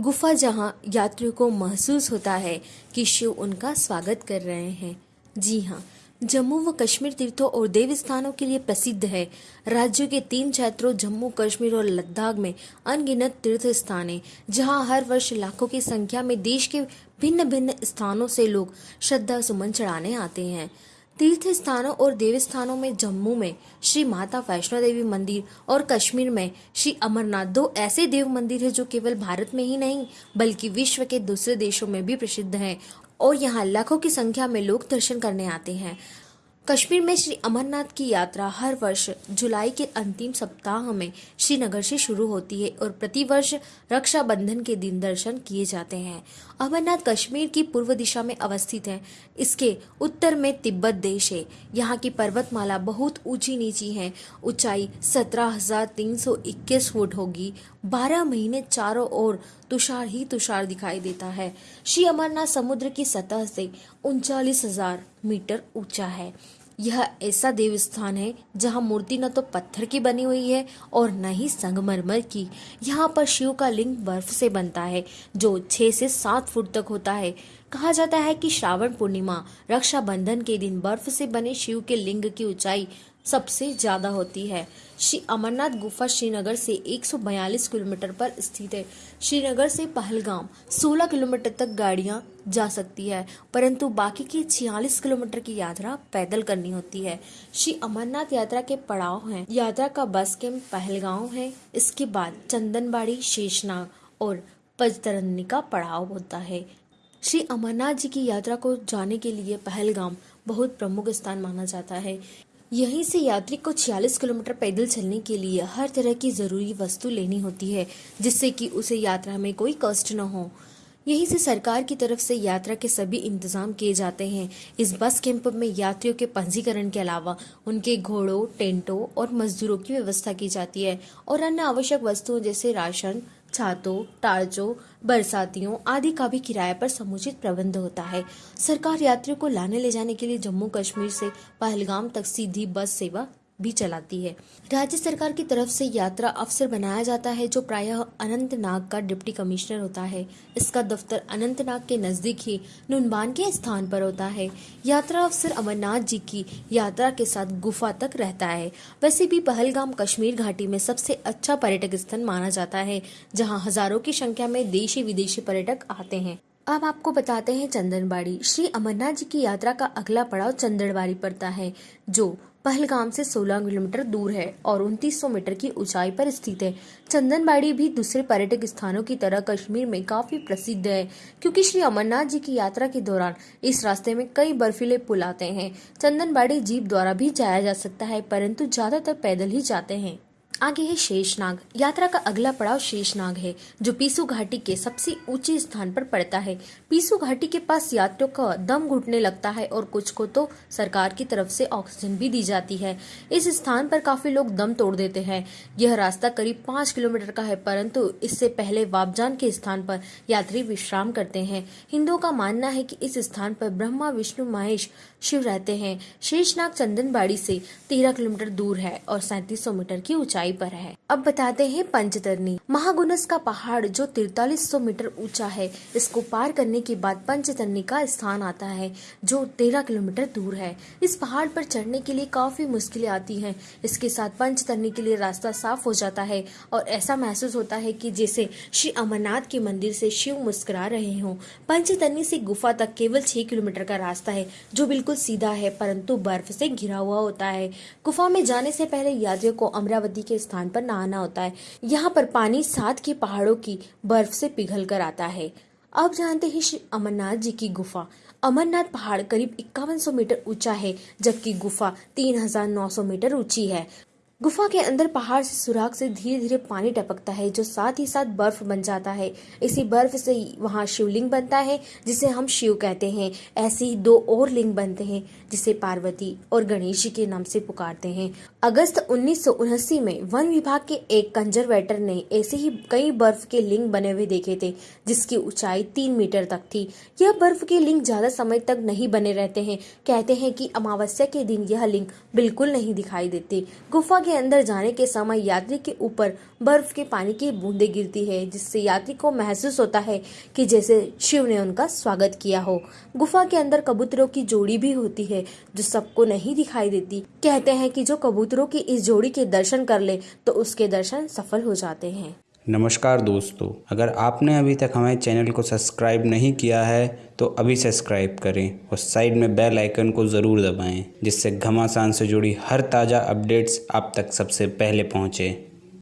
गुफा जहाँ यात्रियों को महसूस होता है कि शिव उनका स्वागत कर रहे हैं। जी हाँ जम्मू व कश्मीर तीर्थों और देव स्थानों के लिए प्रसिद्ध है। राज्यों के तीन क्षेत्रों जम्मू, कश्मीर और लद्दाख में अनगिनत तीर्थ स्थान है जहाँ हर वर्ष लाखों की संख्या में देश के भिन्न भिन्न स्थानों से लोग श्रद्धा सुमन चढ़ाने आते हैं। तीर्थ स्थानों और देवस्थानों में, जम्मू में, श्री माता वैष्णो देवी मंदिर और कश्मीर में, श्री अमरनाथ। दो ऐसे देव मंदिर हैं जो केवल भारत में ही नहीं, बल्कि विश्व के दूसरे देशों में भी प्रसिद्ध हैं और यहाँ लाखों की संख्या में लोग दर्शन करने आते हैं। कश्मीर में श्री अमरनाथ की यात्रा हर वर्ष जुलाई के अंतिम सप्ताह में श्रीनगर से शुरू होती है और प्रतिवर्ष रक्षाबंधन के दिन दर्शन किए जाते हैं। अमरनाथ कश्मीर की पूर्व दिशा में अवस्थित है। इसके उत्तर में तिब्बत देश है। यहाँ की पर्वतमाला बहुत ऊँची नीची है। ऊंचाई सत्रह हज़ार तीन सौ इक्कीस फुट होगी। बारह महीने चारों ओर तुषार ही तुषार दिखाई देता है। श्री अमरनाथ समुद्र की सतह से उनचालीस हज़ार मीटर ऊँचा है। यह ऐसा देव स्थान है जहाँ मूर्ति न तो पत्थर की बनी हुई है और न ही संगमरमर की। यहाँ पर शिव का लिंग बर्फ़ से बनता है, जो छह से सात फुट तक होता है। कहा जाता है कि श्रावण पूर्णिमा रक्षाबंधन के दिन बर्फ़ से बने शिव के लिंग की ऊंचाई सबसे ज़्यादा होती है। श्री अमरनाथ गुफा श्रीनगर से 142 किलोमीटर पर स्थित है। श्रीनगर से पहलगाम 16 किलोमीटर तक गाड़ियाँ जा सकती है, परंतु बाकी की 46 किलोमीटर की यात्रा पैदल करनी होती है। श्री अमरनाथ यात्रा के पड़ाव हैं। यात्रा का बस कैंप पहलगांव है। इसके बाद चंदनबाड़ी, शेषनाग और पजतरनी का पड़ाव होता है। श्री अमरनाथ जी की यात्रा को जाने के लिए पहलगाम बहुत प्रमुख स्थान माना जाता है। यहीं से यात्री को 46 किलोमीटर पैदल चलने के लिए हर तरह की ज़रूरी वस्तु लेनी होती है, जिससे कि उसे यात्रा में कोई कष्ट न हो। यहीं से सरकार की तरफ़ से यात्रा के सभी इंतज़ाम किए जाते हैं। इस बस कैंप में यात्रियों के पंजीकरण के अलावा उनके घोड़ों, टेंटों और मजदूरों की व्यवस्था की जाती है और अन्य आवश्यक वस्तुओं जैसे राशन छातों टार्चों बरसातियों आदि का भी किराए पर समुचित प्रबंध होता है। सरकार यात्रियों को लाने ले जाने के लिए जम्मू कश्मीर से पहलगाम तक सीधी बस सेवा भी चलाती है। राज्य सरकार की तरफ़ से यात्रा अफसर बनाया जाता है, जो प्रायः अनंतनाग का डिप्टी कमिश्नर होता है। इसका दफ्तर अनंतनाग के नज़दीक ही नुनबान के स्थान पर होता है। यात्रा अफसर अमरनाथ जी की यात्रा के साथ गुफा तक रहता है। वैसे भी पहलगाम कश्मीर घाटी में सबसे अच्छा पर्यटक स्थल माना जाता है, जहाँ हज़ारों की संख्या में देशी विदेशी पर्यटक आते हैं। अब आपको बताते हैं चंदनबाड़ी। श्री अमरनाथ जी की यात्रा का अगला पड़ाव चंदनबाड़ी पड़ता है, जो पहलगाम से 16 किलोमीटर दूर है और 2900 मीटर की ऊंचाई पर स्थित है। चंदनबाड़ी भी दूसरे पर्यटक स्थानों की तरह कश्मीर में काफ़ी प्रसिद्ध है, क्योंकि श्री अमरनाथ जी की यात्रा के दौरान इस रास्ते में कई बर्फीले पुल आते हैं। चंदनबाड़ी जीप द्वारा भी जाया जा सकता है, परंतु ज़्यादातर पैदल ही जाते हैं। आगे है शेषनाग। यात्रा का अगला पड़ाव शेषनाग है, जो पीसू घाटी के सबसे ऊँचे स्थान पर पड़ता है। पीसू घाटी के पास यात्रियों का दम घुटने लगता है और कुछ को तो सरकार की तरफ़ से ऑक्सीजन भी दी जाती है। इस स्थान पर काफ़ी लोग दम तोड़ देते हैं। यह रास्ता करीब पाँच किलोमीटर का है, परंतु इससे पहले वापजान के स्थान पर यात्री विश्राम करते हैं। हिंदुओं का मानना है की इस स्थान पर ब्रह्मा, विष्णु, महेश, शिव रहते हैं। शेषनाग चंदनबाड़ी से तेरह किलोमीटर दूर है और सैतीस मीटर की ऊंचाई पर है। अब बताते हैं पंचतरनी महागुनस का पहाड़ जो तिरतालीस मीटर ऊँचा है, इसको पार करने के बाद पंचतरनी का स्थान आता है, जो तेरह किलोमीटर दूर है। इस पहाड़ पर चढ़ने के लिए काफ़ी मुश्किलें आती हैं। इसके साथ पंचतरनी के लिए रास्ता साफ़ हो जाता है और ऐसा महसूस होता है कि जैसे श्री अमरनाथ के मंदिर से शिव मुस्कुरा रहे हों। पंचतरनी से गुफा तक केवल छह किलोमीटर का रास्ता है, जो बिल्कुल सीधा है, परंतु बर्फ़ से घिरा हुआ होता है। गुफा में जाने से पहले यात्रियों को अमरावती के स्थान पर नहाना होता है। यहाँ पर पानी सात के पहाड़ों की बर्फ़ से पिघल कर आता है। अब जानते हैं श्री अमरनाथ जी की गुफा। अमरनाथ पहाड़ करीब इक्यावन सौ मीटर ऊँचा है, जबकि गुफा तीन हज़ार नौ सौ मीटर ऊँची है। गुफा के अंदर पहाड़ से सुराग से धीरे धीरे पानी टपकता है, जो साथ ही साथ बर्फ़ बन जाता है। इसी बर्फ़ से वहाँ शिवलिंग बनता है, जिसे हम शिव कहते हैं। ऐसे ही दो और लिंग बनते हैं, जिसे पार्वती और गणेश के नाम से पुकारते हैं। अगस्त उन्नीस में वन विभाग के एक कंजरवेटर ने ऐसे ही कई बर्फ़ के लिंग बने हुए देखे थे, जिसकी ऊंचाई तीन मीटर तक थी। यह बर्फ़ के लिंग ज़्यादा समय तक नहीं बने रहते हैं। कहते हैं कि अमावस्या के दिन यह लिंग बिल्कुल नहीं दिखाई देते। गुफा के अंदर जाने के समय यात्री के ऊपर बर्फ़ के पानी की बूंदे गिरती है, जिससे यात्री को महसूस होता है कि जैसे शिव ने उनका स्वागत किया हो। गुफा के अंदर कबूतरों की जोड़ी भी होती है, जो सबको नहीं दिखाई देती। कहते हैं कि जो कबूतरों की इस जोड़ी के दर्शन कर ले तो उसके दर्शन सफल हो जाते हैं। नमस्कार दोस्तों, अगर आपने अभी तक हमारे चैनल को सब्सक्राइब नहीं किया है तो अभी सब्सक्राइब करें और साइड में बेल आइकन को ज़रूर दबाएँ, जिससे घमासान से जुड़ी हर ताज़ा अपडेट्स आप तक सबसे पहले पहुँचे।